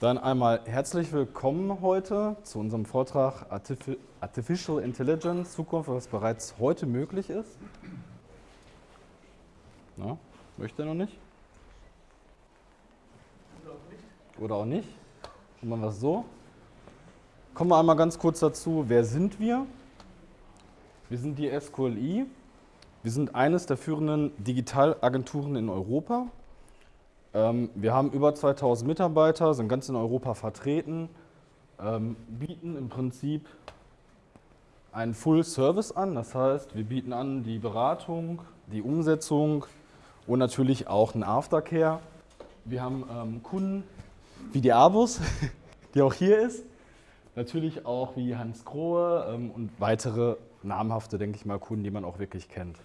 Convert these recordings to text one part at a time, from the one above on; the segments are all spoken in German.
Dann einmal herzlich willkommen heute zu unserem Vortrag Artificial Intelligence, Zukunft, was bereits heute möglich ist. Na, möchte er noch nicht? Oder auch nicht. Machen wir es so. Kommen wir einmal ganz kurz dazu, wer sind wir? Wir sind die SQLI. Wir sind eines der führenden Digitalagenturen in Europa. Ähm, wir haben über 2000 Mitarbeiter, sind ganz in Europa vertreten, ähm, bieten im Prinzip einen Full Service an. Das heißt, wir bieten an die Beratung, die Umsetzung und natürlich auch einen Aftercare. Wir haben ähm, Kunden wie die Abus, die auch hier ist. Natürlich auch wie Hans Grohe und weitere namhafte, denke ich mal, Kunden, die man auch wirklich kennt.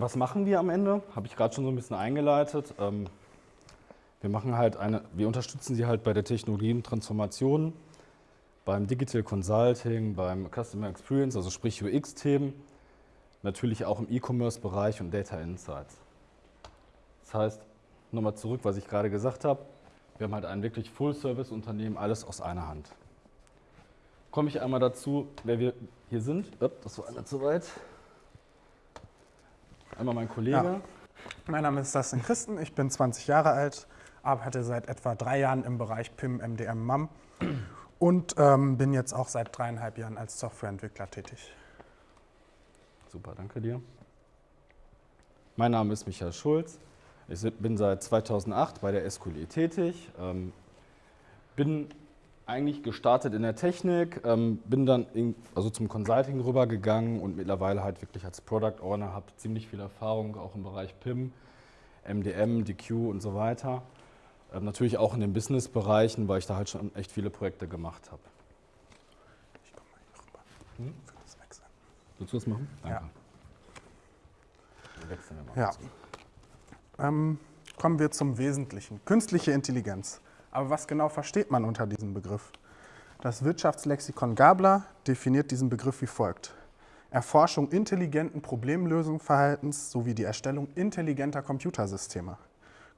Was machen wir am Ende? Habe ich gerade schon so ein bisschen eingeleitet. Ähm, wir machen halt eine, wir unterstützen sie halt bei der Technologientransformation, beim Digital Consulting, beim Customer Experience, also sprich UX-Themen, natürlich auch im E-Commerce-Bereich und Data Insights. Das heißt, nochmal zurück, was ich gerade gesagt habe, wir haben halt ein wirklich Full-Service-Unternehmen, alles aus einer Hand. Komme ich einmal dazu, wer wir hier sind. Das war einer zu weit. Einmal mein Kollege. Ja. Mein Name ist Dustin Christen, ich bin 20 Jahre alt, arbeite seit etwa drei Jahren im Bereich PIM, MDM, MAM und ähm, bin jetzt auch seit dreieinhalb Jahren als Softwareentwickler tätig. Super, danke dir. Mein Name ist Michael Schulz. Ich bin seit 2008 bei der SQLE tätig, ähm, bin eigentlich gestartet in der Technik, ähm, bin dann in, also zum Consulting rübergegangen und mittlerweile halt wirklich als Product Owner, habe ziemlich viel Erfahrung auch im Bereich PIM, MDM, DQ und so weiter. Ähm, natürlich auch in den Business-Bereichen, weil ich da halt schon echt viele Projekte gemacht habe. Ich komme mal hier rüber. Hm? Das wechseln. Willst du das machen? Danke. Ja. Dann wechseln wir mal. Ja. Ähm, kommen wir zum Wesentlichen. Künstliche Intelligenz. Aber was genau versteht man unter diesem Begriff? Das Wirtschaftslexikon Gabler definiert diesen Begriff wie folgt. Erforschung intelligenten Problemlösungsverhaltens sowie die Erstellung intelligenter Computersysteme.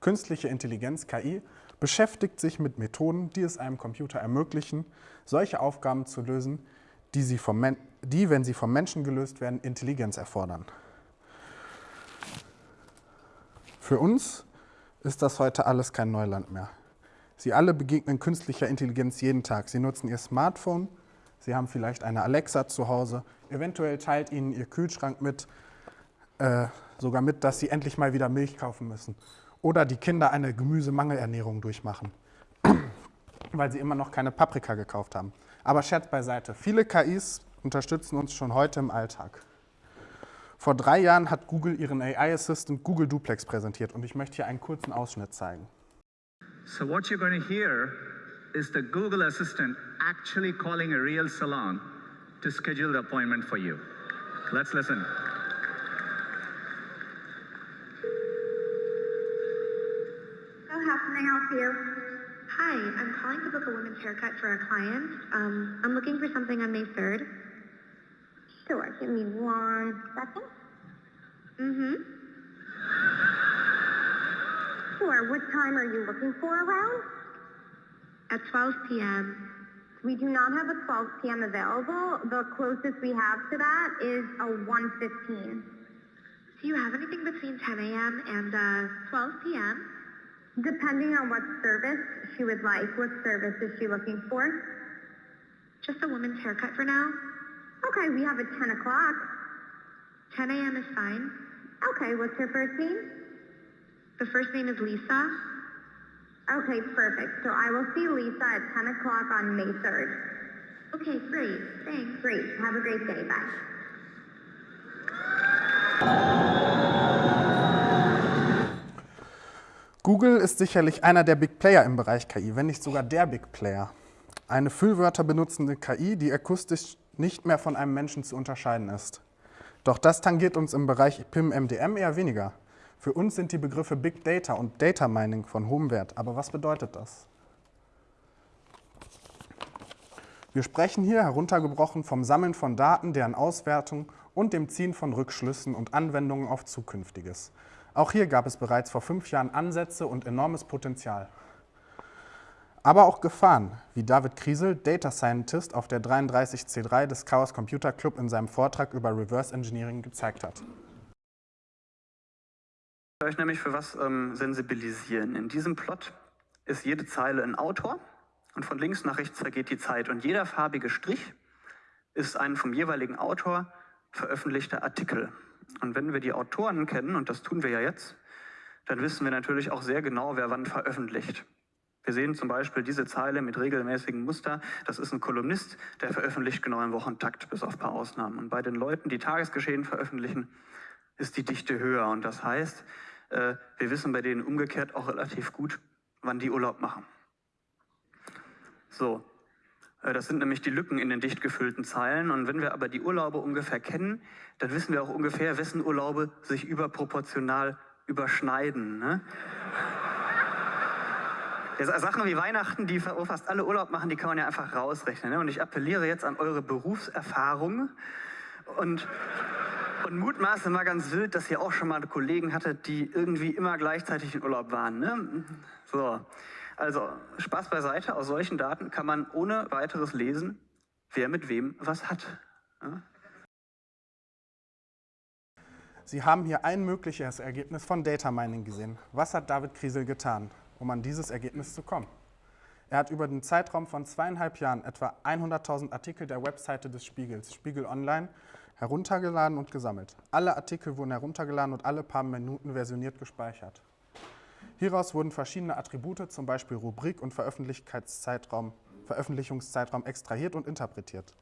Künstliche Intelligenz, KI, beschäftigt sich mit Methoden, die es einem Computer ermöglichen, solche Aufgaben zu lösen, die, sie vom die, wenn sie vom Menschen gelöst werden, Intelligenz erfordern. Für uns ist das heute alles kein Neuland mehr. Sie alle begegnen künstlicher Intelligenz jeden Tag. Sie nutzen ihr Smartphone, Sie haben vielleicht eine Alexa zu Hause, eventuell teilt Ihnen Ihr Kühlschrank mit, äh, sogar mit, dass Sie endlich mal wieder Milch kaufen müssen. Oder die Kinder eine Gemüsemangelernährung durchmachen, weil sie immer noch keine Paprika gekauft haben. Aber Scherz beiseite, viele KIs unterstützen uns schon heute im Alltag. Vor drei Jahren hat Google ihren AI-Assistant Google Duplex präsentiert und ich möchte hier einen kurzen Ausschnitt zeigen. So what you're going to hear is the Google Assistant actually calling a real salon to schedule the appointment for you. Let's listen. So how can I help you? Hi, I'm calling to book a women's haircut for a client. Um, I'm looking for something on May 3rd. Sure, give me one second. Mm-hmm. Sure. What time are you looking for around? At 12 p.m. We do not have a 12 p.m. available. The closest we have to that is a 1.15. Do you have anything between 10 a.m. and uh, 12 p.m.? Depending on what service she would like. What service is she looking for? Just a woman's haircut for now. Okay, we have a 10 o'clock. 10 a.m. is fine. Okay, what's her first name? The first name is Lisa. Okay, perfect. So I will see Lisa at 10 o'clock on May 3rd. Okay, great. Thanks. Great. Have a great day. Bye. Google ist sicherlich einer der Big Player im Bereich KI, wenn nicht sogar der Big Player. Eine Füllwörter benutzende KI, die akustisch nicht mehr von einem Menschen zu unterscheiden ist. Doch das tangiert uns im Bereich PIM-MDM eher weniger. Für uns sind die Begriffe Big Data und Data Mining von hohem Wert. Aber was bedeutet das? Wir sprechen hier heruntergebrochen vom Sammeln von Daten, deren Auswertung und dem Ziehen von Rückschlüssen und Anwendungen auf Zukünftiges. Auch hier gab es bereits vor fünf Jahren Ansätze und enormes Potenzial. Aber auch Gefahren, wie David Kriesel, Data Scientist auf der 33C3 des Chaos Computer Club in seinem Vortrag über Reverse Engineering gezeigt hat. Ich euch nämlich für was ähm, sensibilisieren. In diesem Plot ist jede Zeile ein Autor und von links nach rechts vergeht die Zeit und jeder farbige Strich ist ein vom jeweiligen Autor veröffentlichter Artikel. Und wenn wir die Autoren kennen, und das tun wir ja jetzt, dann wissen wir natürlich auch sehr genau, wer wann veröffentlicht. Wir sehen zum Beispiel diese Zeile mit regelmäßigem Muster. Das ist ein Kolumnist, der veröffentlicht genau im Wochentakt, bis auf ein paar Ausnahmen. Und bei den Leuten, die Tagesgeschehen veröffentlichen, ist die Dichte höher. Und das heißt, äh, wir wissen bei denen umgekehrt auch relativ gut, wann die Urlaub machen. So, äh, das sind nämlich die Lücken in den dicht gefüllten Zeilen. Und wenn wir aber die Urlaube ungefähr kennen, dann wissen wir auch ungefähr, wessen Urlaube sich überproportional überschneiden. Ne? Sachen wie Weihnachten, die fast alle Urlaub machen, die kann man ja einfach rausrechnen. Ne? Und ich appelliere jetzt an eure Berufserfahrung und, und mutmaße mal ganz wild, dass ihr auch schon mal Kollegen hattet, die irgendwie immer gleichzeitig in Urlaub waren. Ne? So, also Spaß beiseite, aus solchen Daten kann man ohne weiteres lesen, wer mit wem was hat. Sie haben hier ein mögliches Ergebnis von Data Mining gesehen. Was hat David Kriesel getan? um an dieses Ergebnis zu kommen. Er hat über den Zeitraum von zweieinhalb Jahren etwa 100.000 Artikel der Webseite des Spiegels, Spiegel Online, heruntergeladen und gesammelt. Alle Artikel wurden heruntergeladen und alle paar Minuten versioniert gespeichert. Hieraus wurden verschiedene Attribute, zum Beispiel Rubrik und Veröffentlichungszeitraum, Veröffentlichungszeitraum extrahiert und interpretiert.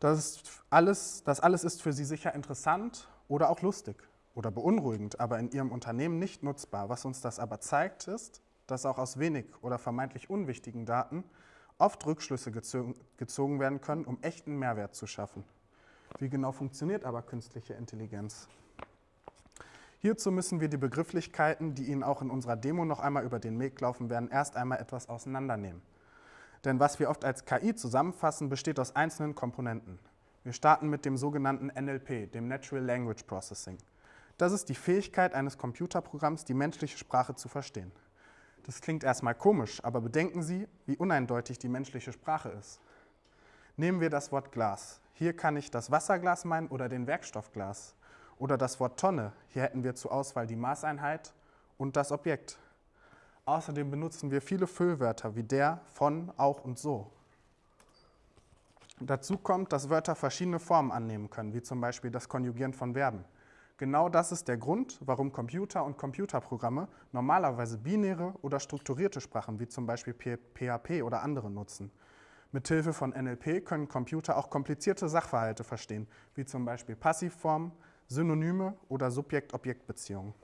Das alles, das alles ist für Sie sicher interessant oder auch lustig oder beunruhigend, aber in ihrem Unternehmen nicht nutzbar. Was uns das aber zeigt, ist, dass auch aus wenig oder vermeintlich unwichtigen Daten oft Rückschlüsse gezogen werden können, um echten Mehrwert zu schaffen. Wie genau funktioniert aber künstliche Intelligenz? Hierzu müssen wir die Begrifflichkeiten, die Ihnen auch in unserer Demo noch einmal über den Weg laufen werden, erst einmal etwas auseinandernehmen. Denn was wir oft als KI zusammenfassen, besteht aus einzelnen Komponenten. Wir starten mit dem sogenannten NLP, dem Natural Language Processing. Das ist die Fähigkeit eines Computerprogramms, die menschliche Sprache zu verstehen. Das klingt erstmal komisch, aber bedenken Sie, wie uneindeutig die menschliche Sprache ist. Nehmen wir das Wort Glas. Hier kann ich das Wasserglas meinen oder den Werkstoffglas. Oder das Wort Tonne. Hier hätten wir zur Auswahl die Maßeinheit und das Objekt. Außerdem benutzen wir viele Füllwörter wie der, von, auch und so. Dazu kommt, dass Wörter verschiedene Formen annehmen können, wie zum Beispiel das Konjugieren von Verben. Genau das ist der Grund, warum Computer und Computerprogramme normalerweise binäre oder strukturierte Sprachen wie zum Beispiel PHP oder andere nutzen. Mithilfe von NLP können Computer auch komplizierte Sachverhalte verstehen, wie zum Beispiel Passivformen, Synonyme oder Subjekt-Objekt-Beziehungen.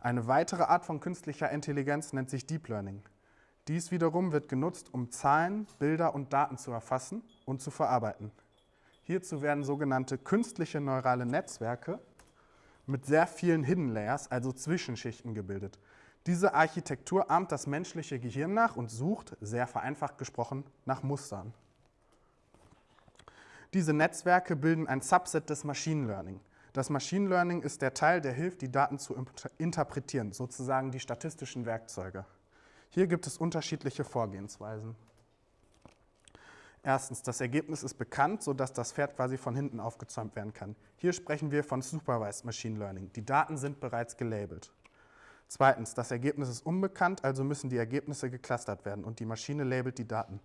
Eine weitere Art von künstlicher Intelligenz nennt sich Deep Learning. Dies wiederum wird genutzt, um Zahlen, Bilder und Daten zu erfassen und zu verarbeiten. Hierzu werden sogenannte künstliche neurale Netzwerke mit sehr vielen Hidden Layers, also Zwischenschichten, gebildet. Diese Architektur ahmt das menschliche Gehirn nach und sucht, sehr vereinfacht gesprochen, nach Mustern. Diese Netzwerke bilden ein Subset des Machine Learning. Das Machine Learning ist der Teil, der hilft, die Daten zu interpretieren, sozusagen die statistischen Werkzeuge. Hier gibt es unterschiedliche Vorgehensweisen. Erstens, das Ergebnis ist bekannt, sodass das Pferd quasi von hinten aufgezäumt werden kann. Hier sprechen wir von Supervised Machine Learning. Die Daten sind bereits gelabelt. Zweitens, das Ergebnis ist unbekannt, also müssen die Ergebnisse geclustert werden und die Maschine labelt die Daten.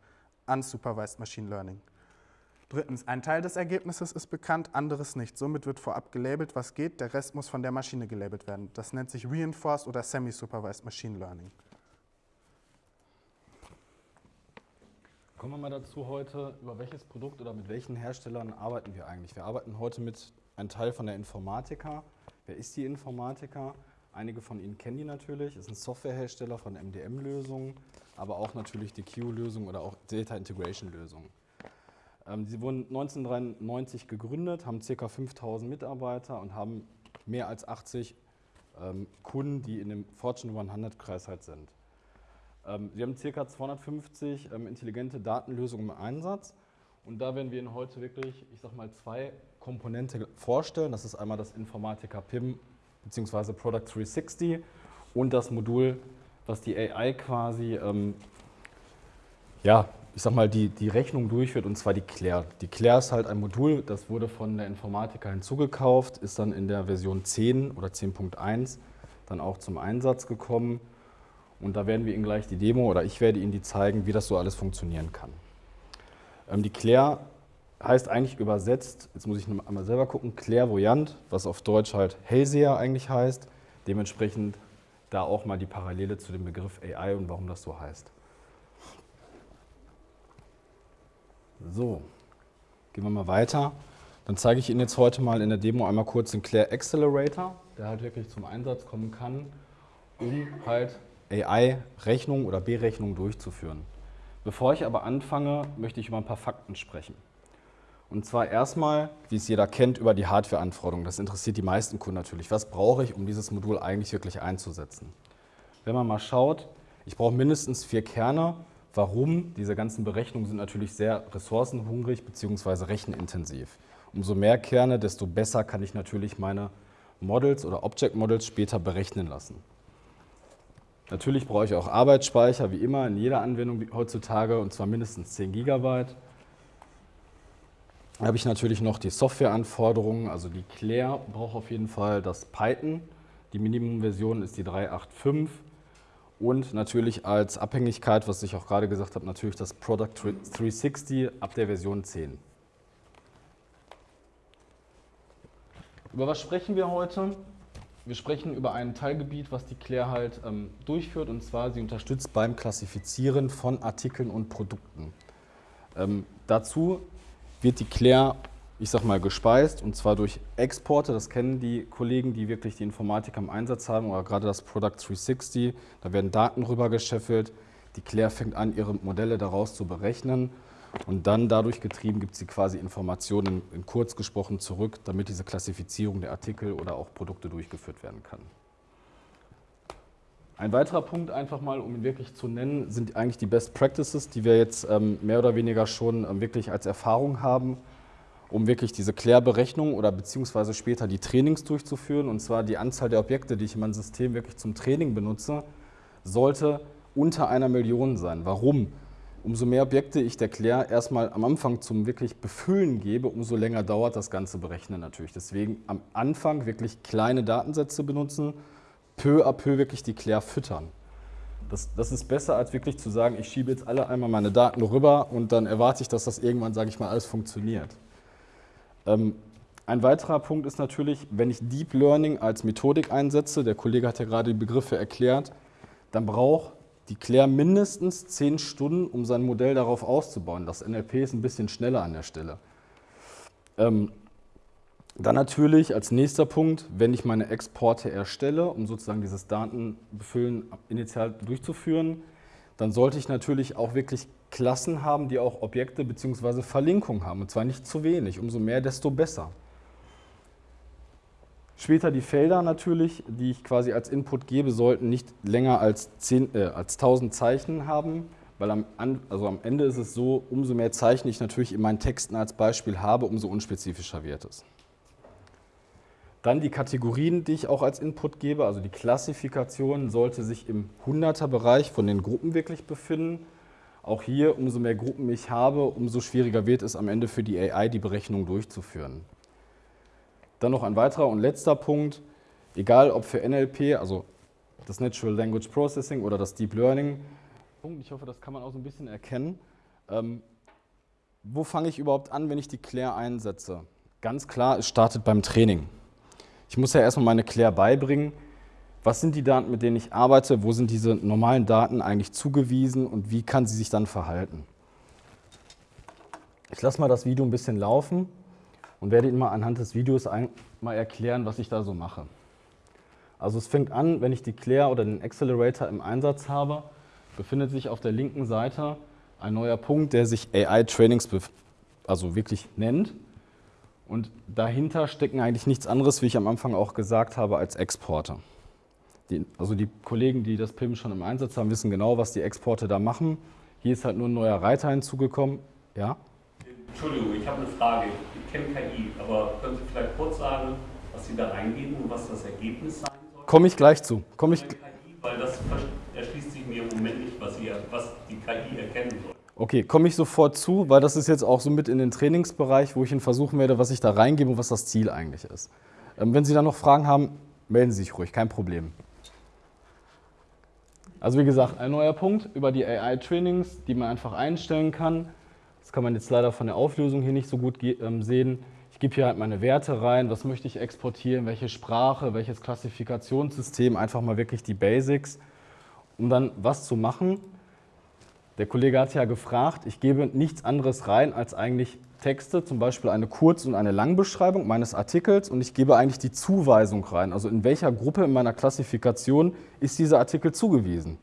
Unsupervised Machine Learning. Drittens, ein Teil des Ergebnisses ist bekannt, anderes nicht. Somit wird vorab gelabelt, was geht, der Rest muss von der Maschine gelabelt werden. Das nennt sich Reinforced oder Semi-Supervised Machine Learning. Kommen wir mal dazu heute, über welches Produkt oder mit welchen Herstellern arbeiten wir eigentlich? Wir arbeiten heute mit einem Teil von der Informatica. Wer ist die Informatica? Einige von Ihnen kennen die natürlich. Ist ein Softwarehersteller von MDM-Lösungen, aber auch natürlich die Q-Lösung oder auch Data Integration-Lösungen. Ähm, sie wurden 1993 gegründet, haben ca. 5000 Mitarbeiter und haben mehr als 80 ähm, Kunden, die in dem Fortune 100-Kreis halt sind. Ähm, wir haben ca. 250 ähm, intelligente Datenlösungen im Einsatz und da werden wir Ihnen heute wirklich, ich sag mal, zwei Komponente vorstellen. Das ist einmal das Informatica PIM bzw. Product 360 und das Modul, was die AI quasi ähm, ja, ich sag mal, die, die Rechnung durchführt und zwar die Claire. Die Claire ist halt ein Modul, das wurde von der Informatiker hinzugekauft, ist dann in der Version 10 oder 10.1 dann auch zum Einsatz gekommen. Und da werden wir Ihnen gleich die Demo oder ich werde Ihnen die zeigen, wie das so alles funktionieren kann. Ähm, die Claire heißt eigentlich übersetzt, jetzt muss ich einmal selber gucken, Clairvoyant, was auf Deutsch halt Hellseher eigentlich heißt. Dementsprechend da auch mal die Parallele zu dem Begriff AI und warum das so heißt. So, gehen wir mal weiter. Dann zeige ich Ihnen jetzt heute mal in der Demo einmal kurz den Claire Accelerator, der halt wirklich zum Einsatz kommen kann, um halt AI-Rechnungen oder Berechnungen durchzuführen. Bevor ich aber anfange, möchte ich über ein paar Fakten sprechen. Und zwar erstmal, wie es jeder kennt, über die Hardware-Anforderungen. Das interessiert die meisten Kunden natürlich. Was brauche ich, um dieses Modul eigentlich wirklich einzusetzen? Wenn man mal schaut, ich brauche mindestens vier Kerne. Warum? Diese ganzen Berechnungen sind natürlich sehr ressourcenhungrig bzw. rechenintensiv. Umso mehr Kerne, desto besser kann ich natürlich meine Models oder Object Models später berechnen lassen. Natürlich brauche ich auch Arbeitsspeicher, wie immer in jeder Anwendung heutzutage, und zwar mindestens 10 GB. Da habe ich natürlich noch die Softwareanforderungen, also die Claire braucht auf jeden Fall das Python. Die Minimumversion ist die 3.8.5 und natürlich als Abhängigkeit, was ich auch gerade gesagt habe, natürlich das Product 360 ab der Version 10. Über was sprechen wir heute? Wir sprechen über ein Teilgebiet, was die Claire halt ähm, durchführt, und zwar sie unterstützt beim Klassifizieren von Artikeln und Produkten. Ähm, dazu wird die Claire, ich sag mal, gespeist und zwar durch Exporte. Das kennen die Kollegen, die wirklich die Informatik am Einsatz haben oder gerade das Product 360. Da werden Daten rüber gescheffelt. Die Claire fängt an, ihre Modelle daraus zu berechnen und dann dadurch getrieben gibt sie quasi Informationen in kurz gesprochen zurück, damit diese Klassifizierung der Artikel oder auch Produkte durchgeführt werden kann. Ein weiterer Punkt einfach mal, um ihn wirklich zu nennen, sind eigentlich die Best Practices, die wir jetzt ähm, mehr oder weniger schon ähm, wirklich als Erfahrung haben, um wirklich diese Klärberechnung oder beziehungsweise später die Trainings durchzuführen. Und zwar die Anzahl der Objekte, die ich in meinem System wirklich zum Training benutze, sollte unter einer Million sein. Warum? Umso mehr Objekte ich der Claire erstmal am Anfang zum wirklich Befüllen gebe, umso länger dauert das ganze Berechnen natürlich. Deswegen am Anfang wirklich kleine Datensätze benutzen, peu à peu wirklich die Claire füttern. Das, das, ist besser, als wirklich zu sagen, ich schiebe jetzt alle einmal meine Daten rüber und dann erwarte ich, dass das irgendwann, sage ich mal, alles funktioniert. Ähm, ein weiterer Punkt ist natürlich, wenn ich Deep Learning als Methodik einsetze, der Kollege hat ja gerade die Begriffe erklärt, dann braucht die Claire mindestens zehn Stunden, um sein Modell darauf auszubauen. Das NLP ist ein bisschen schneller an der Stelle. Ähm, dann natürlich als nächster Punkt, wenn ich meine Exporte erstelle, um sozusagen dieses Datenbefüllen initial durchzuführen, dann sollte ich natürlich auch wirklich Klassen haben, die auch Objekte bzw. Verlinkungen haben. Und zwar nicht zu wenig. Umso mehr, desto besser. Später die Felder natürlich, die ich quasi als Input gebe, sollten nicht länger als, 10, äh, als 1000 Zeichen haben, weil am, also am Ende ist es so, umso mehr Zeichen ich natürlich in meinen Texten als Beispiel habe, umso unspezifischer wird es. Dann die Kategorien, die ich auch als Input gebe, also die Klassifikation sollte sich im 100er-Bereich von den Gruppen wirklich befinden. Auch hier, umso mehr Gruppen ich habe, umso schwieriger wird es am Ende für die AI, die Berechnung durchzuführen. Dann noch ein weiterer und letzter Punkt, egal ob für NLP, also das Natural Language Processing oder das Deep Learning. Ich hoffe, das kann man auch so ein bisschen erkennen. Ähm, wo fange ich überhaupt an, wenn ich die Claire einsetze? Ganz klar, es startet beim Training. Ich muss ja erstmal meine Claire beibringen, was sind die Daten, mit denen ich arbeite, wo sind diese normalen Daten eigentlich zugewiesen und wie kann sie sich dann verhalten. Ich lasse mal das Video ein bisschen laufen und werde Ihnen mal anhand des Videos mal erklären, was ich da so mache. Also es fängt an, wenn ich die Claire oder den Accelerator im Einsatz habe, befindet sich auf der linken Seite ein neuer Punkt, der sich AI Trainings also wirklich nennt. Und dahinter stecken eigentlich nichts anderes, wie ich am Anfang auch gesagt habe, als Exporte. Die, also die Kollegen, die das PIM schon im Einsatz haben, wissen genau, was die Exporte da machen. Hier ist halt nur ein neuer Reiter hinzugekommen. Ja? Entschuldigung, ich habe eine Frage. Ich kenne KI, aber können Sie vielleicht kurz sagen, was Sie da eingeben und was das Ergebnis sein soll? Komme ich gleich zu. Komme ich KI, weil das erschließt sich mir im Moment nicht, was, ihr, was die KI erkennen soll. Okay, komme ich sofort zu, weil das ist jetzt auch so mit in den Trainingsbereich, wo ich Ihnen versuchen werde, was ich da reingebe und was das Ziel eigentlich ist. Ähm, wenn Sie da noch Fragen haben, melden Sie sich ruhig, kein Problem. Also wie gesagt, ein neuer Punkt über die AI-Trainings, die man einfach einstellen kann. Das kann man jetzt leider von der Auflösung hier nicht so gut ähm, sehen. Ich gebe hier halt meine Werte rein, was möchte ich exportieren, welche Sprache, welches Klassifikationssystem, einfach mal wirklich die Basics, um dann was zu machen. Der Kollege hat ja gefragt, ich gebe nichts anderes rein als eigentlich Texte, zum Beispiel eine Kurz- und eine Langbeschreibung meines Artikels und ich gebe eigentlich die Zuweisung rein, also in welcher Gruppe in meiner Klassifikation ist dieser Artikel zugewiesen.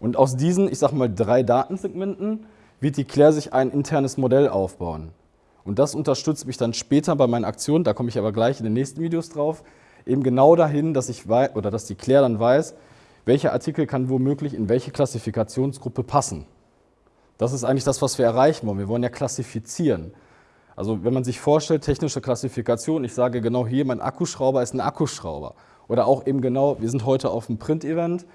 Und aus diesen, ich sage mal, drei Datensegmenten wird die Claire sich ein internes Modell aufbauen. Und das unterstützt mich dann später bei meinen Aktionen, da komme ich aber gleich in den nächsten Videos drauf, eben genau dahin, dass ich weiß, oder dass die Claire dann weiß, welcher Artikel kann womöglich in welche Klassifikationsgruppe passen. Das ist eigentlich das, was wir erreichen wollen. Wir wollen ja klassifizieren. Also wenn man sich vorstellt, technische Klassifikation, ich sage genau hier, mein Akkuschrauber ist ein Akkuschrauber. Oder auch eben genau, wir sind heute auf einem Print-Event,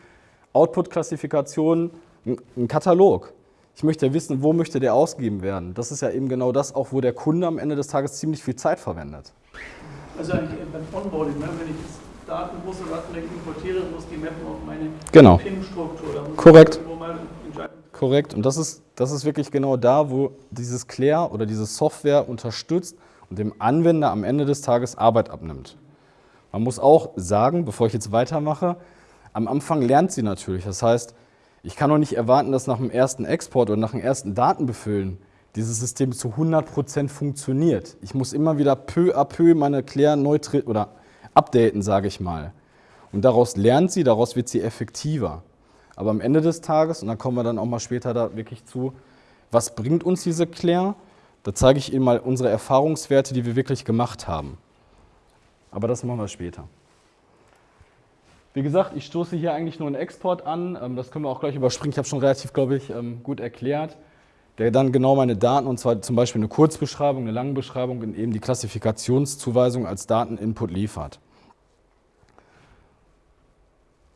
Output-Klassifikation, ein Katalog. Ich möchte ja wissen, wo möchte der ausgegeben werden. Das ist ja eben genau das, auch wo der Kunde am Ende des Tages ziemlich viel Zeit verwendet. Also eigentlich beim Onboarding, ne? wenn ich Daten, große Datenmengen importiere, muss die mappen auf meine genau. PIN-Struktur. Korrekt. Korrekt. Und das ist, das ist wirklich genau da, wo dieses Claire oder diese Software unterstützt und dem Anwender am Ende des Tages Arbeit abnimmt. Man muss auch sagen, bevor ich jetzt weitermache, am Anfang lernt sie natürlich. Das heißt, ich kann doch nicht erwarten, dass nach dem ersten Export oder nach dem ersten Datenbefüllen dieses System zu 100% funktioniert. Ich muss immer wieder peu à peu meine Claire neu oder updaten, sage ich mal. Und daraus lernt sie, daraus wird sie effektiver. Aber am Ende des Tages, und da kommen wir dann auch mal später da wirklich zu, was bringt uns diese Claire? Da zeige ich Ihnen mal unsere Erfahrungswerte, die wir wirklich gemacht haben. Aber das machen wir später. Wie gesagt, ich stoße hier eigentlich nur einen Export an. Ähm, das können wir auch gleich überspringen. Ich habe schon relativ, glaube ich, ähm, gut erklärt. Der dann genau meine Daten, und zwar zum Beispiel eine Kurzbeschreibung, eine lange Beschreibung und eben die Klassifikationszuweisung als Dateninput liefert.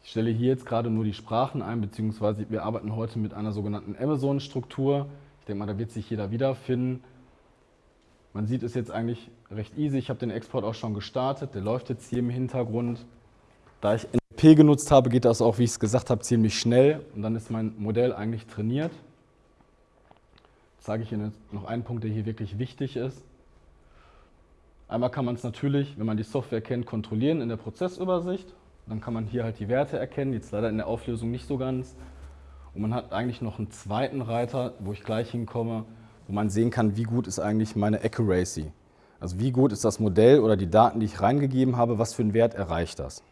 Ich stelle hier jetzt gerade nur die Sprachen ein, beziehungsweise wir arbeiten heute mit einer sogenannten Amazon-Struktur. Ich denke mal, da wird sich jeder wiederfinden. Man sieht es jetzt eigentlich recht easy. Ich habe den Export auch schon gestartet. Der läuft jetzt hier im Hintergrund. Da ich NLP genutzt habe, geht das auch, wie ich es gesagt habe, ziemlich schnell. Und dann ist mein Modell eigentlich trainiert. Jetzt sage ich Ihnen noch einen Punkt, der hier wirklich wichtig ist. Einmal kann man es natürlich, wenn man die Software kennt, kontrollieren in der Prozessübersicht. Dann kann man hier halt die Werte erkennen, jetzt leider in der Auflösung nicht so ganz. Und man hat eigentlich noch einen zweiten Reiter, wo ich gleich hinkomme, wo man sehen kann, wie gut ist eigentlich meine Accuracy. Also wie gut ist das Modell oder die Daten, die ich reingegeben habe, was für einen Wert erreicht das.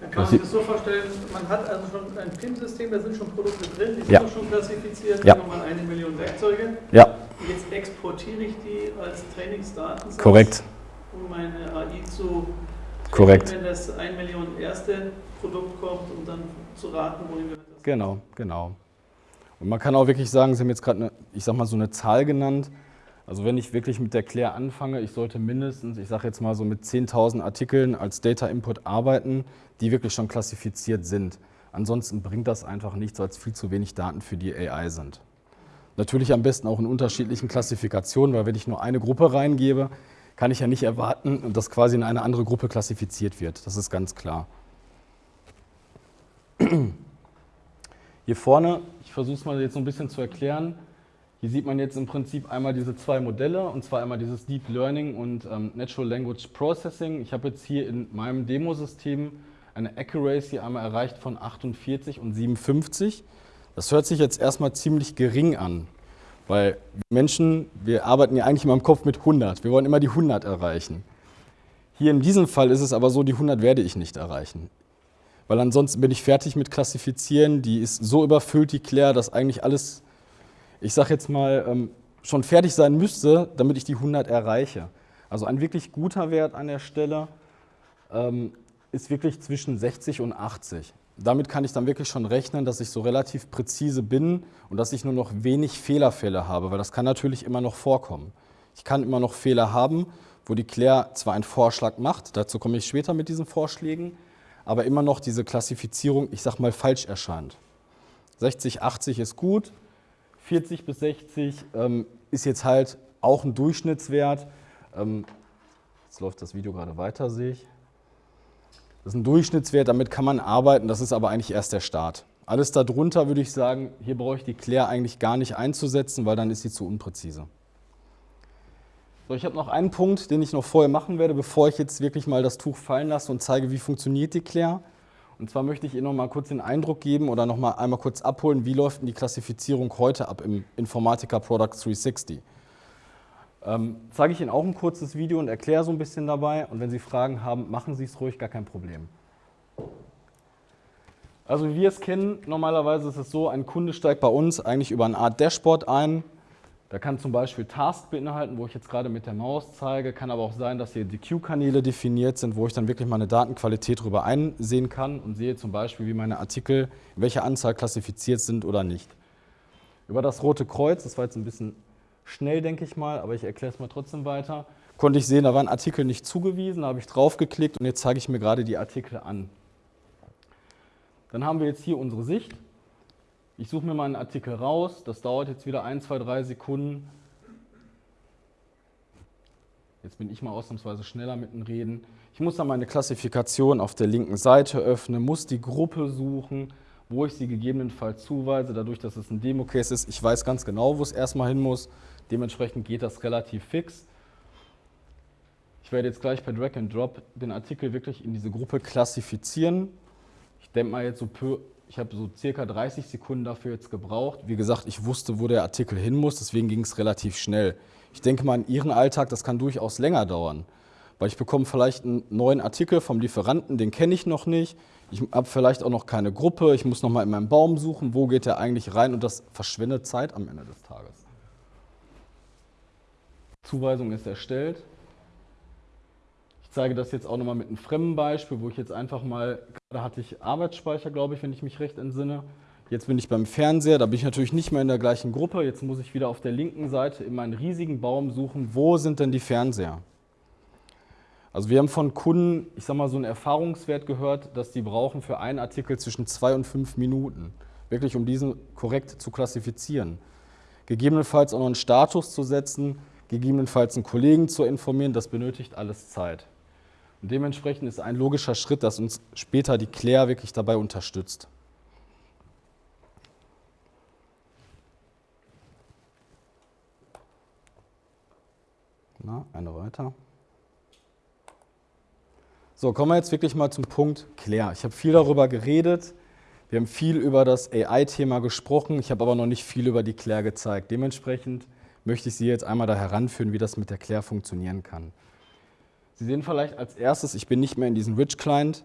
Dann kann man sich das so vorstellen, man hat also schon ein PIN-System, da sind schon Produkte drin, die sind ja. schon klassifiziert, ja. nochmal eine Million Werkzeuge. Ja. Jetzt exportiere ich die als Trainingsdaten. Korrekt. Um meine AI zu Korrekt. Wenn das 1 Million erste Produkt kommt, um dann zu raten, wohin wir das Genau, genau. Und man kann auch wirklich sagen, Sie haben jetzt gerade, ich sag mal, so eine Zahl genannt. Also wenn ich wirklich mit der Claire anfange, ich sollte mindestens, ich sage jetzt mal so mit 10.000 Artikeln als Data Input arbeiten, die wirklich schon klassifiziert sind. Ansonsten bringt das einfach nichts, weil es viel zu wenig Daten für die AI sind. Natürlich am besten auch in unterschiedlichen Klassifikationen, weil wenn ich nur eine Gruppe reingebe, kann ich ja nicht erwarten, dass quasi in eine andere Gruppe klassifiziert wird. Das ist ganz klar. Hier vorne, ich versuche es mal jetzt so ein bisschen zu erklären, hier sieht man jetzt im Prinzip einmal diese zwei Modelle, und zwar einmal dieses Deep Learning und ähm, Natural Language Processing. Ich habe jetzt hier in meinem Demosystem eine Accuracy einmal erreicht von 48 und 57. Das hört sich jetzt erstmal ziemlich gering an. Weil Menschen, wir arbeiten ja eigentlich immer im Kopf mit 100. Wir wollen immer die 100 erreichen. Hier in diesem Fall ist es aber so, die 100 werde ich nicht erreichen. Weil ansonsten bin ich fertig mit Klassifizieren. Die ist so überfüllt, die Claire, dass eigentlich alles, ich sage jetzt mal, ähm, schon fertig sein müsste, damit ich die 100 erreiche. Also ein wirklich guter Wert an der Stelle ähm, ist wirklich zwischen 60 und 80 damit kann ich dann wirklich schon rechnen, dass ich so relativ präzise bin und dass ich nur noch wenig Fehlerfälle habe, weil das kann natürlich immer noch vorkommen. Ich kann immer noch Fehler haben, wo die Claire zwar einen Vorschlag macht, dazu komme ich später mit diesen Vorschlägen, aber immer noch diese Klassifizierung, ich sag mal, falsch erscheint. 60, 80 ist gut, 40 bis 60 ähm, ist jetzt halt auch ein Durchschnittswert. Ähm, jetzt läuft das Video gerade weiter, sehe ich. Das ist ein Durchschnittswert, damit kann man arbeiten, das ist aber eigentlich erst der Start. Alles darunter würde ich sagen, hier brauche ich die Claire eigentlich gar nicht einzusetzen, weil dann ist sie zu unpräzise. So, ich habe noch einen Punkt, den ich noch vorher machen werde, bevor ich jetzt wirklich mal das Tuch fallen lasse und zeige, wie funktioniert die Claire. Und zwar möchte ich Ihnen noch mal kurz den Eindruck geben oder noch mal einmal kurz abholen, wie läuft denn die Klassifizierung heute ab im Informatica Product 360. Ähm, zeige ich Ihnen auch ein kurzes Video und erkläre so ein bisschen dabei. Und wenn Sie Fragen haben, machen Sie es ruhig, gar kein Problem. Also wie wir es kennen, normalerweise ist es so, ein Kunde steigt bei uns eigentlich über eine Art Dashboard ein. Da kann zum Beispiel Task beinhalten, wo ich jetzt gerade mit der Maus zeige. Kann aber auch sein, dass hier die Q-Kanäle definiert sind, wo ich dann wirklich meine Datenqualität darüber einsehen kann und sehe zum Beispiel, wie meine Artikel, in welcher Anzahl klassifiziert sind oder nicht. Über das rote Kreuz, das war jetzt ein bisschen schnell, denke ich mal, aber ich erkläre es mal trotzdem weiter, konnte ich sehen, da war ein Artikel nicht zugewiesen, da habe ich draufgeklickt und jetzt zeige ich mir gerade die Artikel an. Dann haben wir jetzt hier unsere Sicht. Ich suche mir mal einen Artikel raus, das dauert jetzt wieder 1, 2, 3 Sekunden. Jetzt bin ich mal ausnahmsweise schneller mit dem Reden. Ich muss dann meine Klassifikation auf der linken Seite öffnen, muss die Gruppe suchen, wo ich sie gegebenenfalls zuweise, dadurch, dass es ein Demo-Case ist. Ich weiß ganz genau, wo es erstmal hin muss. Dementsprechend geht das relativ fix. Ich werde jetzt gleich per Drag and Drop den Artikel wirklich in diese Gruppe klassifizieren. Ich denke mal jetzt so, ich habe so circa 30 Sekunden dafür jetzt gebraucht. Wie gesagt, ich wusste, wo der Artikel hin muss, deswegen ging es relativ schnell. Ich denke mal, in Ihren Alltag, das kann durchaus länger dauern. Weil ich bekomme vielleicht einen neuen Artikel vom Lieferanten, den kenne ich noch nicht. Ich habe vielleicht auch noch keine Gruppe. Ich muss noch mal in meinem Baum suchen, wo geht der eigentlich rein und das verschwendet Zeit am Ende des Tages. Zuweisung ist erstellt. Ich zeige das jetzt auch nochmal mit einem fremden Beispiel, wo ich jetzt einfach mal, gerade hatte ich Arbeitsspeicher, glaube ich, wenn ich mich recht entsinne. Jetzt bin ich beim Fernseher, da bin ich natürlich nicht mehr in der gleichen Gruppe. Jetzt muss ich wieder auf der linken Seite in meinen riesigen Baum suchen, wo sind denn die Fernseher? Also wir haben von Kunden, ich sage mal, so einen Erfahrungswert gehört, dass die brauchen für einen Artikel zwischen zwei und fünf Minuten, wirklich um diesen korrekt zu klassifizieren. Gegebenenfalls auch noch einen Status zu setzen, gegebenenfalls einen Kollegen zu informieren, das benötigt alles Zeit. Und dementsprechend ist ein logischer Schritt, dass uns später die Claire wirklich dabei unterstützt. Na, eine weiter. So, kommen wir jetzt wirklich mal zum Punkt Claire. Ich habe viel darüber geredet. Wir haben viel über das AI-Thema gesprochen. Ich habe aber noch nicht viel über die Claire gezeigt. Dementsprechend möchte ich Sie jetzt einmal da heranführen, wie das mit der Claire funktionieren kann. Sie sehen vielleicht als erstes, ich bin nicht mehr in diesem Rich Client,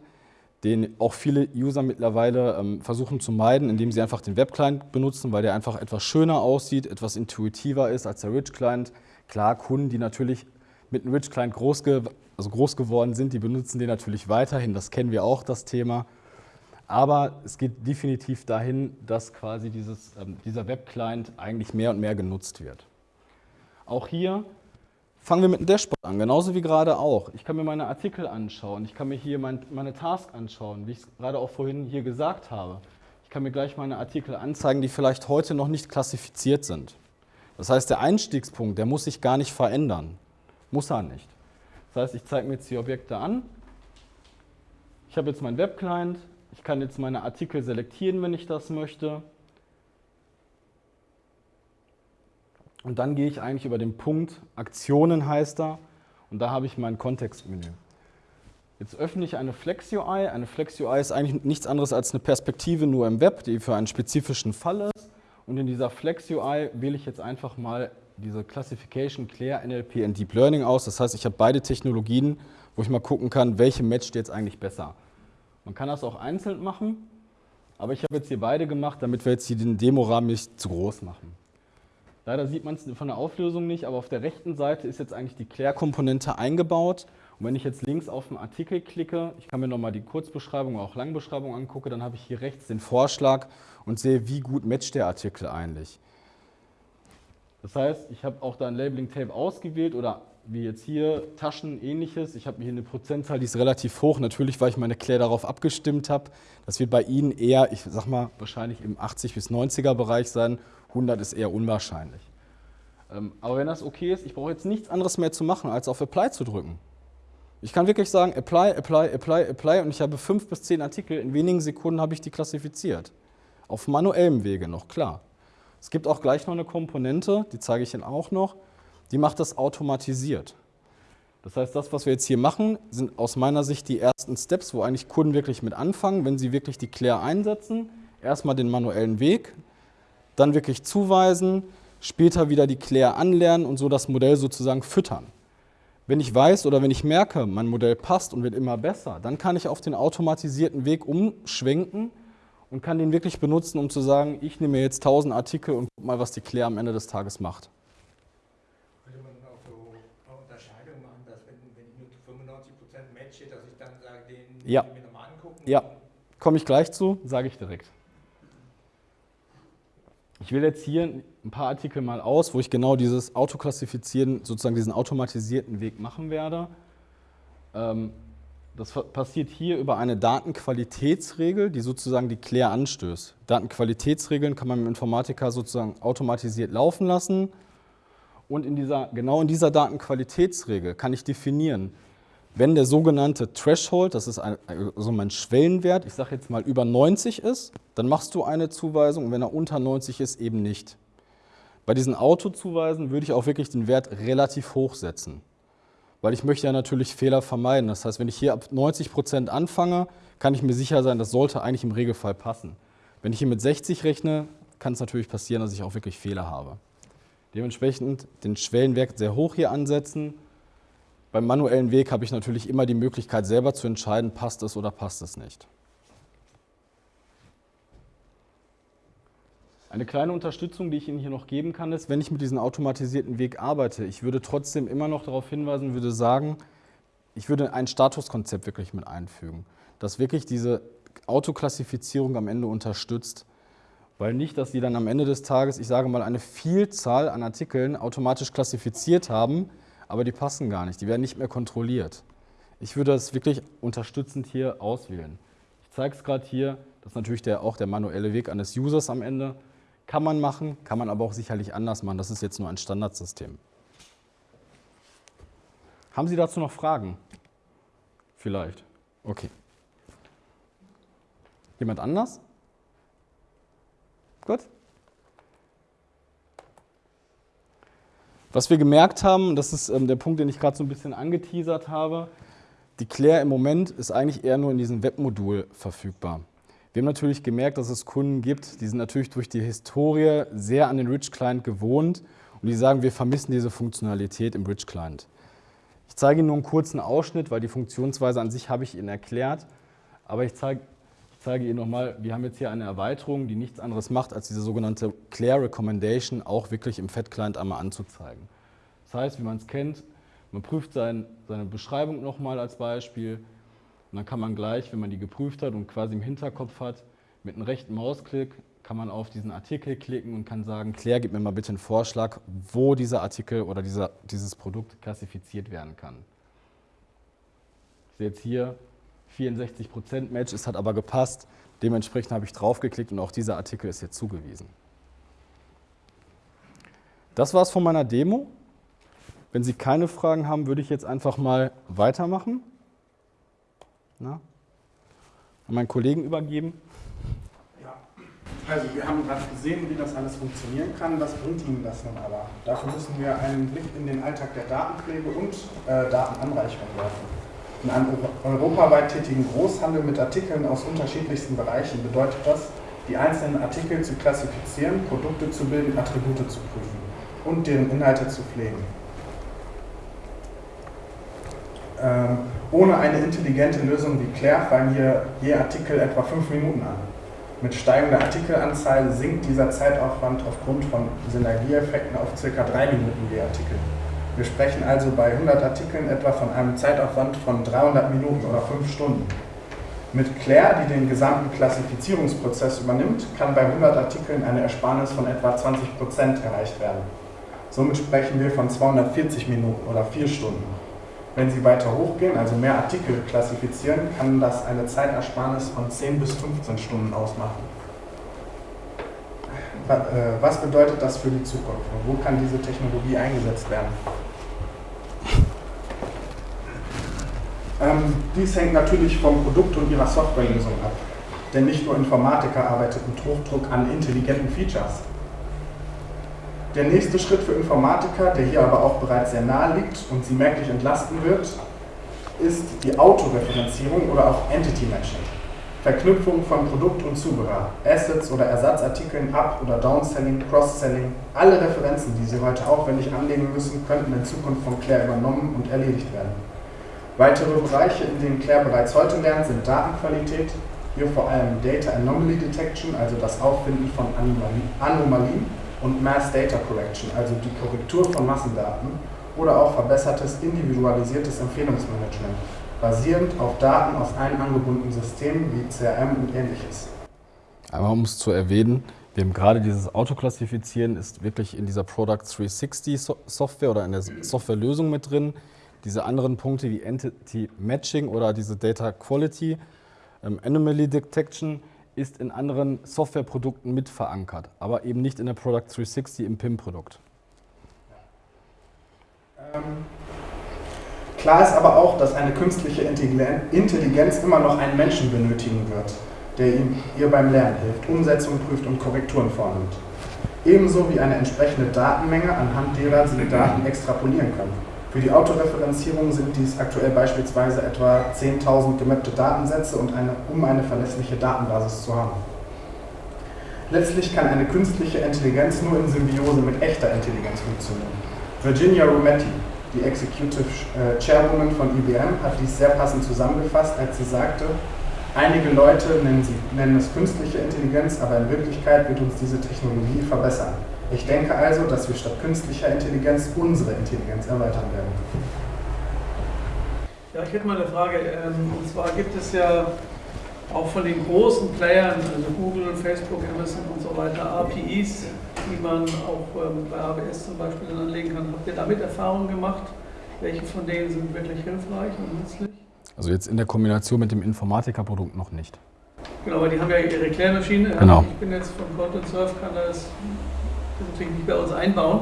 den auch viele User mittlerweile ähm, versuchen zu meiden, indem sie einfach den Web Client benutzen, weil der einfach etwas schöner aussieht, etwas intuitiver ist als der Rich Client. Klar, Kunden, die natürlich mit einem Rich Client groß, ge also groß geworden sind, die benutzen den natürlich weiterhin. Das kennen wir auch, das Thema. Aber es geht definitiv dahin, dass quasi dieses, ähm, dieser Web Client eigentlich mehr und mehr genutzt wird. Auch hier fangen wir mit dem Dashboard an, genauso wie gerade auch. Ich kann mir meine Artikel anschauen, ich kann mir hier mein, meine Task anschauen, wie ich es gerade auch vorhin hier gesagt habe. Ich kann mir gleich meine Artikel anzeigen, die vielleicht heute noch nicht klassifiziert sind. Das heißt, der Einstiegspunkt, der muss sich gar nicht verändern. Muss er nicht. Das heißt, ich zeige mir jetzt die Objekte an. Ich habe jetzt meinen Webclient. Ich kann jetzt meine Artikel selektieren, wenn ich das möchte. Und dann gehe ich eigentlich über den Punkt Aktionen heißt er und da habe ich mein Kontextmenü. Jetzt öffne ich eine Flex UI. Eine Flex UI ist eigentlich nichts anderes als eine Perspektive nur im Web, die für einen spezifischen Fall ist. Und in dieser Flex UI wähle ich jetzt einfach mal diese Classification, Claire, NLP und Deep Learning aus. Das heißt, ich habe beide Technologien, wo ich mal gucken kann, welche matcht jetzt eigentlich besser. Man kann das auch einzeln machen, aber ich habe jetzt hier beide gemacht, damit wir jetzt hier den Demorahmen nicht zu groß machen. Leider sieht man es von der Auflösung nicht, aber auf der rechten Seite ist jetzt eigentlich die Claire-Komponente eingebaut. Und wenn ich jetzt links auf den Artikel klicke, ich kann mir nochmal die Kurzbeschreibung oder auch Langbeschreibung angucke, dann habe ich hier rechts den Vorschlag und sehe, wie gut matcht der Artikel eigentlich. Das heißt, ich habe auch da ein Labeling-Tape ausgewählt oder wie jetzt hier Taschen, ähnliches. Ich habe hier eine Prozentzahl, die ist relativ hoch, natürlich, weil ich meine Claire darauf abgestimmt habe. Das wird bei Ihnen eher, ich sag mal, wahrscheinlich im 80 bis 90er Bereich sein 100 ist eher unwahrscheinlich. Ähm, aber wenn das okay ist, ich brauche jetzt nichts anderes mehr zu machen, als auf Apply zu drücken. Ich kann wirklich sagen, Apply, Apply, Apply, Apply und ich habe fünf bis zehn Artikel, in wenigen Sekunden habe ich die klassifiziert. Auf manuellem Wege noch, klar. Es gibt auch gleich noch eine Komponente, die zeige ich Ihnen auch noch, die macht das automatisiert. Das heißt, das, was wir jetzt hier machen, sind aus meiner Sicht die ersten Steps, wo eigentlich Kunden wirklich mit anfangen, wenn sie wirklich die Claire einsetzen. Erstmal den manuellen Weg, dann wirklich zuweisen, später wieder die Claire anlernen und so das Modell sozusagen füttern. Wenn ich weiß oder wenn ich merke, mein Modell passt und wird immer besser, dann kann ich auf den automatisierten Weg umschwenken und kann den wirklich benutzen, um zu sagen, ich nehme jetzt 1000 Artikel und guck mal, was die Claire am Ende des Tages macht. Könnte man auch so eine Unterscheidung machen, dass wenn, wenn ich nur zu 95% matche, dass ich dann sage, den Ja. ich mir nochmal angucken? Ja, komme ich gleich zu, sage ich direkt. Ich wähle jetzt hier ein paar Artikel mal aus, wo ich genau dieses Autoklassifizieren, sozusagen diesen automatisierten Weg machen werde. Ähm, Das passiert hier über eine Datenqualitätsregel, die sozusagen die Claire anstößt. Datenqualitätsregeln kann man dem Informatiker sozusagen automatisiert laufen lassen. Und in dieser, genau in dieser Datenqualitätsregel kann ich definieren, wenn der sogenannte Threshold, das ist also mein Schwellenwert, ich sage jetzt mal über 90 ist, dann machst du eine Zuweisung und wenn er unter 90 ist, eben nicht. Bei diesen Autozuweisen würde ich auch wirklich den Wert relativ hoch setzen, weil ich möchte ja natürlich Fehler vermeiden. Das heißt, wenn ich hier ab 90 Prozent anfange, kann ich mir sicher sein, das sollte eigentlich im Regelfall passen. Wenn ich hier mit 60 rechne, kann es natürlich passieren, dass ich auch wirklich Fehler habe. Dementsprechend den Schwellenwert sehr hoch hier ansetzen. Beim manuellen Weg habe ich natürlich immer die Möglichkeit, selber zu entscheiden, passt es oder passt es nicht. Eine kleine Unterstützung, die ich Ihnen hier noch geben kann, ist, wenn ich mit diesem automatisierten Weg arbeite, ich würde trotzdem immer noch darauf hinweisen, würde sagen, ich würde ein Statuskonzept wirklich mit einfügen, das wirklich diese Autoklassifizierung am Ende unterstützt. Weil nicht, dass Sie dann am Ende des Tages, ich sage mal, eine Vielzahl an Artikeln automatisch klassifiziert haben, aber die passen gar nicht, die werden nicht mehr kontrolliert. Ich würde das wirklich unterstützend hier auswählen. Ich zeige es gerade hier, das ist natürlich der, auch der manuelle Weg eines Users am Ende. Kann man machen, kann man aber auch sicherlich anders machen. Das ist jetzt nur ein Standardsystem. Haben Sie dazu noch Fragen? Vielleicht. Okay. Jemand anders? Gut. Was wir gemerkt haben, das ist ähm, der Punkt, den ich gerade so ein bisschen angeteasert habe, die Claire im Moment ist eigentlich eher nur in diesem Webmodul verfügbar. Wir haben natürlich gemerkt, dass es Kunden gibt, die sind natürlich durch die Historie sehr an den Rich Client gewohnt und die sagen, wir vermissen diese Funktionalität im Rich Client. Ich zeige Ihnen nur einen kurzen Ausschnitt, weil die Funktionsweise an sich habe ich Ihnen erklärt, aber ich zeige, zeige Ihnen nochmal, wir haben jetzt hier eine Erweiterung, die nichts anderes macht, als diese sogenannte Claire Recommendation auch wirklich im Fat-Client einmal anzuzeigen. Das heißt, wie man es kennt, man prüft sein, seine Beschreibung nochmal als Beispiel und dann kann man gleich, wenn man die geprüft hat und quasi im Hinterkopf hat, mit einem rechten Mausklick kann man auf diesen Artikel klicken und kann sagen, Claire, gib mir mal bitte einen Vorschlag, wo dieser Artikel oder dieser, dieses Produkt klassifiziert werden kann. Ich sehe jetzt hier 64% Match, es hat aber gepasst. Dementsprechend habe ich draufgeklickt und auch dieser Artikel ist jetzt zugewiesen. Das war es von meiner Demo. Wenn Sie keine Fragen haben, würde ich jetzt einfach mal weitermachen. Na? An meinen Kollegen übergeben. Ja, also wir haben gerade gesehen, wie das alles funktionieren kann. Was bringt Ihnen das nun aber? Dafür müssen wir einen Blick in den Alltag der Datenpflege und äh, Datenanreicherung werfen. In einem euro- europaweit tätigen Großhandel mit Artikeln aus unterschiedlichsten Bereichen bedeutet das, die einzelnen Artikel zu klassifizieren, Produkte zu bilden, Attribute zu prüfen und deren Inhalte zu pflegen. Ähm, ohne eine intelligente Lösung wie Claire fallen hier je Artikel etwa fünf Minuten an. Mit steigender Artikelanzahl sinkt dieser Zeitaufwand aufgrund von Synergieeffekten auf ca. drei Minuten je Artikel. Wir sprechen also bei 100 Artikeln etwa von einem Zeitaufwand von 300 Minuten oder 5 Stunden. Mit Claire, die den gesamten Klassifizierungsprozess übernimmt, kann bei 100 Artikeln eine Ersparnis von etwa 20% erreicht werden. Somit sprechen wir von 240 Minuten oder 4 Stunden. Wenn Sie weiter hochgehen, also mehr Artikel klassifizieren, kann das eine Zeitersparnis von 10 bis 15 Stunden ausmachen. Was bedeutet das für die Zukunft und wo kann diese Technologie eingesetzt werden? Ähm, dies hängt natürlich vom Produkt und ihrer Softwarelösung ab. Denn nicht nur Informatiker arbeiten mit Hochdruck an intelligenten Features. Der nächste Schritt für Informatiker, der hier aber auch bereits sehr nahe liegt und sie merklich entlasten wird, ist die Autoreferenzierung oder auch Entity Matching. Verknüpfung von Produkt und Zubehör, Assets oder Ersatzartikeln, Up- oder Downselling, Cross-Selling, alle Referenzen, die Sie heute aufwendig anlegen müssen, könnten in Zukunft von Claire übernommen und erledigt werden. Weitere Bereiche, in denen Claire bereits heute lernt, sind Datenqualität, hier vor allem Data Anomaly Detection, also das Auffinden von Anomalien und Mass Data Correction, also die Korrektur von Massendaten oder auch verbessertes individualisiertes Empfehlungsmanagement, basierend auf Daten aus allen angebundenen Systemen wie CRM und ähnliches. Aber um es zu erwähnen, wir haben gerade dieses Autoklassifizieren ist wirklich in dieser Product 360 Software oder in der Softwarelösung mit drin diese anderen Punkte wie Entity Matching oder diese Data Quality, ähm, Anomaly Detection ist in anderen Softwareprodukten mit verankert, aber eben nicht in der Product 360 im PIM-Produkt. Ähm, klar ist aber auch, dass eine künstliche Intelligenz immer noch einen Menschen benötigen wird, der ihm, ihr beim Lernen hilft, Umsetzung prüft und Korrekturen vornimmt. Ebenso wie eine entsprechende Datenmenge, anhand derer sie Daten extrapolieren können. Für die Autoreferenzierung sind dies aktuell beispielsweise etwa 10.000 gemappte Datensätze, und eine, um eine verlässliche Datenbasis zu haben. Letztlich kann eine künstliche Intelligenz nur in Symbiose mit echter Intelligenz funktionieren. Virginia Rometty, die Executive äh, Chairwoman von IBM, hat dies sehr passend zusammengefasst, als sie sagte, einige Leute nennen, sie, nennen es künstliche Intelligenz, aber in Wirklichkeit wird uns diese Technologie verbessern. Ich denke also, dass wir statt künstlicher Intelligenz unsere Intelligenz erweitern werden. Ja, ich hätte mal eine Frage. Ähm, und zwar gibt es ja auch von den großen Playern, also Google, Facebook, Amazon und so weiter, APIs, die man auch ähm, bei AWS zum Beispiel dann anlegen kann. Habt ihr damit Erfahrungen gemacht? Welche von denen sind wirklich hilfreich und nützlich? Also jetzt in der Kombination mit dem Informatikerprodukt noch nicht. Genau, weil die haben ja ihre Klärmaschine. Genau. Ich bin jetzt von Content Surf, kann das das natürlich nicht bei uns einbauen.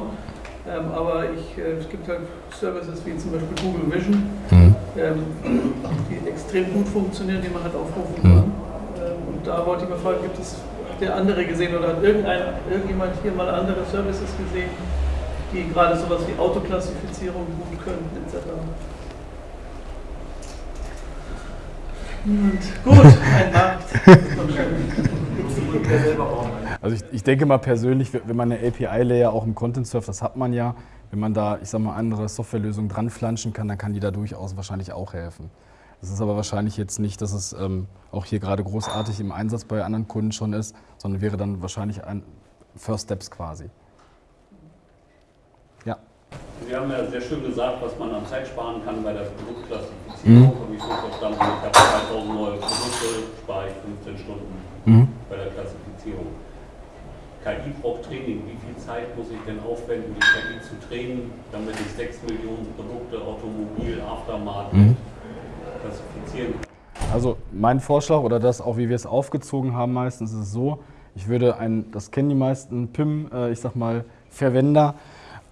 Ähm, aber ich, äh, es gibt halt Services wie zum Beispiel Google Vision, mhm. ähm, die extrem gut funktionieren, die man halt aufrufen mhm. kann. Ähm, und da wollte ich mal fragen, gibt es, hat der andere gesehen oder hat irgendein, irgendjemand hier mal andere Services gesehen, die gerade sowas wie Autoklassifizierung gut können, etc. Und gut, ein Markt. Also ich, ich, denke mal persönlich, wenn man eine API-Layer auch im Content surft, das hat man ja, wenn man da, ich sag mal, andere Softwarelösungen dran flanschen kann, dann kann die da durchaus wahrscheinlich auch helfen. Das ist aber wahrscheinlich jetzt nicht, dass es ähm, auch hier gerade großartig im Einsatz bei anderen Kunden schon ist, sondern wäre dann wahrscheinlich ein First Steps quasi. Ja. Sie haben ja sehr schön gesagt, was man an Zeit sparen kann bei der Produktklassifizierung. Mhm. Habe ich so verstanden, ich habe 2000 neue Produkte, spare ich 15 Stunden mhm. bei der Klassifizierung. KI braucht Training. Wie viel Zeit muss ich denn aufwenden, die KI zu trainen, damit ich 6 Millionen Produkte, Automobil, Aftermarket mhm. klassifizieren kann? Also mein Vorschlag oder das auch, wie wir es aufgezogen haben meistens, ist es so, ich würde ein, das kennen die meisten PIM, äh, ich sag mal, Verwender,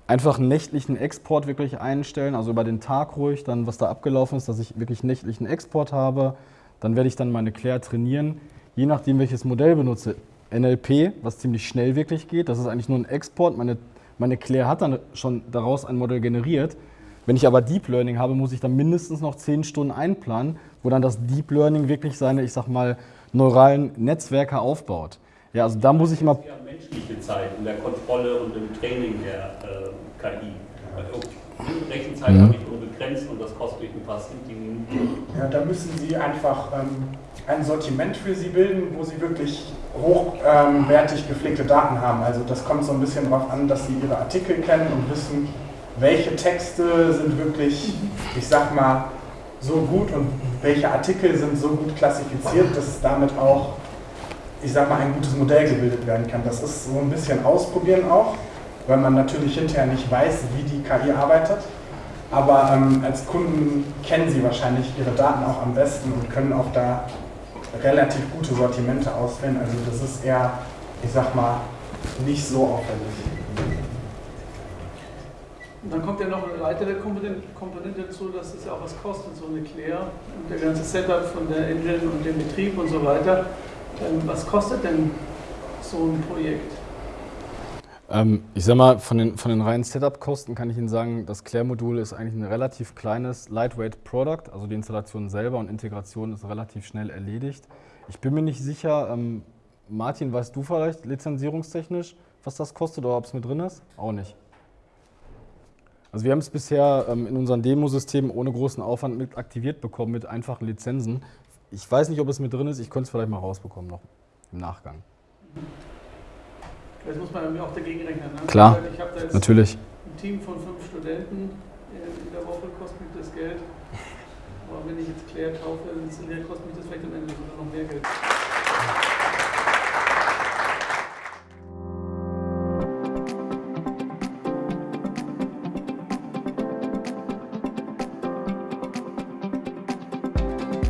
einfach einen nächtlichen Export wirklich einstellen, also über den Tag ruhig, dann was da abgelaufen ist, dass ich wirklich nächtlichen Export habe. Dann werde ich dann meine Claire trainieren, je nachdem welches Modell benutze. NLP, was ziemlich schnell wirklich geht. Das ist eigentlich nur ein Export. Meine, meine Claire hat dann schon daraus ein Modell generiert. Wenn ich aber Deep Learning habe, muss ich dann mindestens noch zehn Stunden einplanen, wo dann das Deep Learning wirklich seine, ich sag mal, neuralen Netzwerke aufbaut. Ja, also da muss ich immer. Ja, menschliche Zeit in der Kontrolle und im Training der äh, KI. Rechenzeit mhm. habe ich unbegrenzt und das kostet mich ein paar Minuten. Ja, da müssen Sie einfach ähm, ein Sortiment für Sie bilden, wo Sie wirklich hochwertig ähm, gepflegte Daten haben. Also das kommt so ein bisschen darauf an, dass Sie Ihre Artikel kennen und wissen, welche Texte sind wirklich, ich sag mal, so gut und welche Artikel sind so gut klassifiziert, dass damit auch, ich sag mal, ein gutes Modell gebildet werden kann. Das ist so ein bisschen ausprobieren auch, weil man natürlich hinterher nicht weiß, wie die KI arbeitet. Aber ähm, als Kunden kennen sie wahrscheinlich ihre Daten auch am besten und können auch da relativ gute Sortimente auswählen. Also das ist eher, ich sag mal, nicht so aufwendig. Und dann kommt ja noch eine weitere Komponente, dazu, dass es ja auch was kostet, so eine Claire und der ganze Setup von der Engine und dem Betrieb und so weiter. Ähm, was kostet denn so ein Projekt? Ähm, ich sag mal, von den, von den reinen Setup-Kosten kann ich Ihnen sagen, das Claire-Modul ist eigentlich ein relativ kleines Lightweight Product, also die Installation selber und Integration ist relativ schnell erledigt. Ich bin mir nicht sicher, ähm, Martin, weißt du vielleicht lizenzierungstechnisch, was das kostet oder ob es mit drin ist? Auch nicht. Also wir haben es bisher ähm, in unseren Demosystemen ohne großen Aufwand mit aktiviert bekommen, mit einfachen Lizenzen. Ich weiß nicht, ob es mit drin ist, ich könnte es vielleicht mal rausbekommen noch im Nachgang. Das muss man auch dagegen rechnen. Ne? Klar, Ich habe da jetzt Natürlich. ein Team von fünf Studenten, in der Woche kostet mich das Geld. Aber wenn ich jetzt Claire kaufe, installiere, kostet mich das vielleicht am Ende sogar noch mehr Geld.